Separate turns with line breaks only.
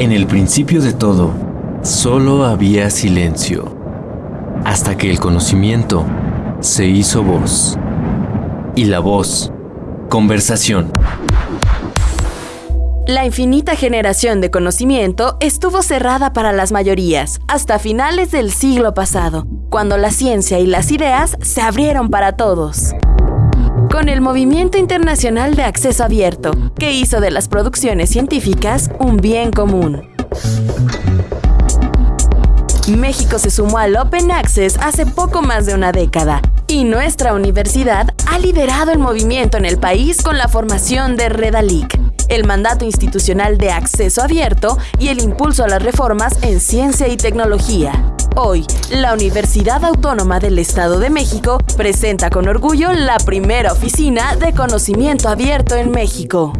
En el principio de todo, solo había silencio, hasta que el conocimiento se hizo voz. Y la voz, conversación.
La infinita generación de conocimiento estuvo cerrada para las mayorías hasta finales del siglo pasado, cuando la ciencia y las ideas se abrieron para todos. Con el Movimiento Internacional de Acceso Abierto, que hizo de las producciones científicas un bien común. México se sumó al Open Access hace poco más de una década y nuestra universidad ha liderado el movimiento en el país con la formación de Redalic, el mandato institucional de acceso abierto y el impulso a las reformas en ciencia y tecnología. Hoy, la Universidad Autónoma del Estado de México presenta con orgullo la primera oficina de conocimiento abierto en México.